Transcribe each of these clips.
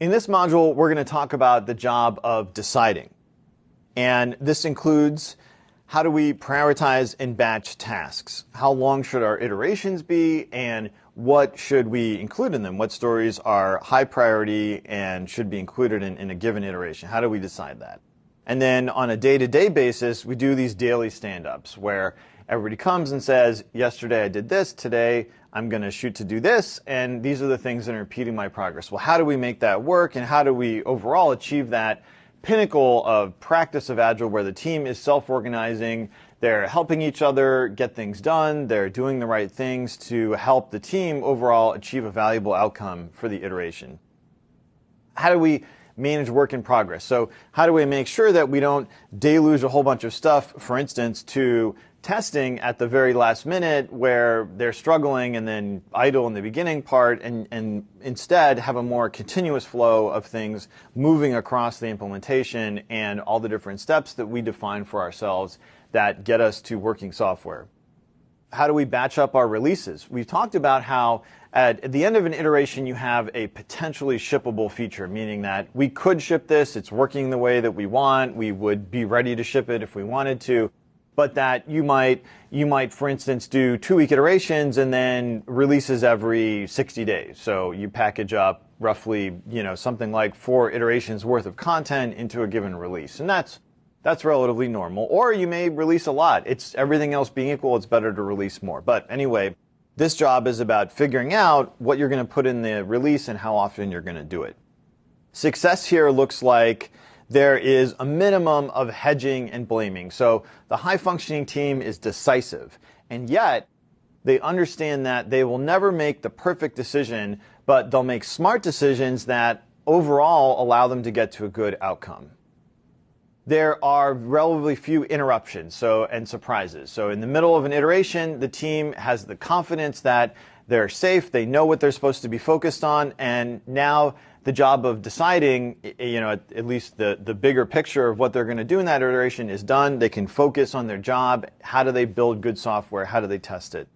In this module, we're going to talk about the job of deciding. And this includes how do we prioritize and batch tasks? How long should our iterations be? And what should we include in them? What stories are high priority and should be included in, in a given iteration? How do we decide that? And then on a day to day basis, we do these daily stand ups where everybody comes and says, Yesterday I did this, today I'm going to shoot to do this, and these are the things that are impeding my progress. Well, how do we make that work, and how do we overall achieve that pinnacle of practice of Agile where the team is self organizing? They're helping each other get things done. They're doing the right things to help the team overall achieve a valuable outcome for the iteration. How do we manage work in progress? So, how do we make sure that we don't deluge a whole bunch of stuff, for instance, to testing at the very last minute where they're struggling and then idle in the beginning part and, and instead have a more continuous flow of things moving across the implementation and all the different steps that we define for ourselves that get us to working software. How do we batch up our releases? We've talked about how at, the end of an iteration you have a potentially shippable feature, meaning that we could ship this, it's working the way that we want, we would be ready to ship it if we wanted to. But that you might you might for instance do two week iterations and then releases every 60 days. So you package up roughly you know something like four iterations worth of content into a given release. And that's that's relatively normal or you may release a lot it's everything else being equal it's better to release more but anyway this job is about figuring out what you're going to put in the release and how often you're going to do it success here looks like there is a minimum of hedging and blaming. So the high functioning team is decisive. And yet, they understand that they will never make the perfect decision, but they'll make smart decisions that overall allow them to get to a good outcome. There are relatively few interruptions so, and surprises. So in the middle of an iteration, the team has the confidence that they're safe, they know what they're supposed to be focused on, and now the job of deciding, you know, at, at least the, the bigger picture of what they're going to do in that iteration is done. They can focus on their job. How do they build good software? How do they test it?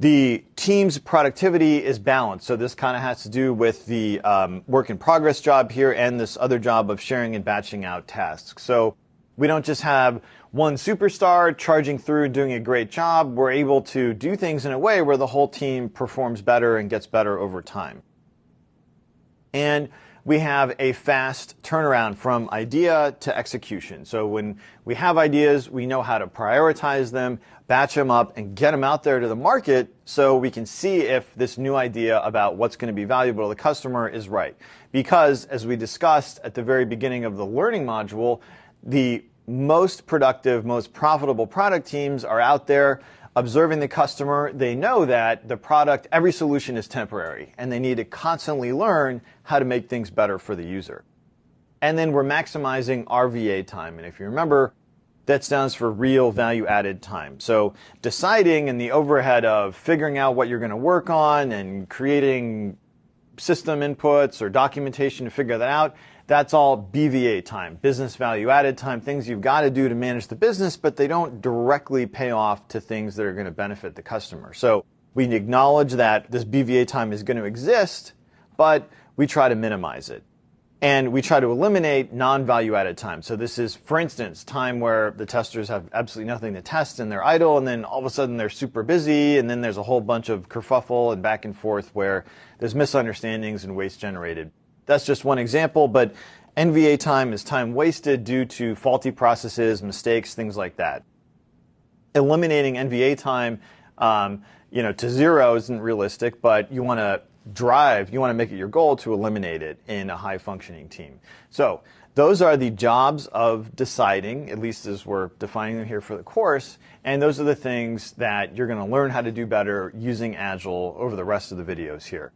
The team's productivity is balanced. So this kind of has to do with the um, work in progress job here and this other job of sharing and batching out tasks. So we don't just have one superstar charging through doing a great job. We're able to do things in a way where the whole team performs better and gets better over time and we have a fast turnaround from idea to execution. So when we have ideas, we know how to prioritize them, batch them up, and get them out there to the market so we can see if this new idea about what's going to be valuable to the customer is right. Because as we discussed at the very beginning of the learning module, the most productive, most profitable product teams are out there observing the customer, they know that the product, every solution is temporary, and they need to constantly learn how to make things better for the user. And then we're maximizing RVA time. And if you remember, that stands for real value added time. So deciding and the overhead of figuring out what you're going to work on and creating system inputs or documentation to figure that out, that's all BVA time, business value added time, things you've got to do to manage the business, but they don't directly pay off to things that are going to benefit the customer. So we acknowledge that this BVA time is going to exist, but we try to minimize it. And we try to eliminate non-value added time. So this is, for instance, time where the testers have absolutely nothing to test and they're idle and then all of a sudden they're super busy and then there's a whole bunch of kerfuffle and back and forth where there's misunderstandings and waste generated. That's just one example, but NVA time is time wasted due to faulty processes, mistakes, things like that. Eliminating NVA time, um, you know, to zero isn't realistic, but you want to drive, you want to make it your goal to eliminate it in a high functioning team. So those are the jobs of deciding, at least as we're defining them here for the course, and those are the things that you're going to learn how to do better using Agile over the rest of the videos here.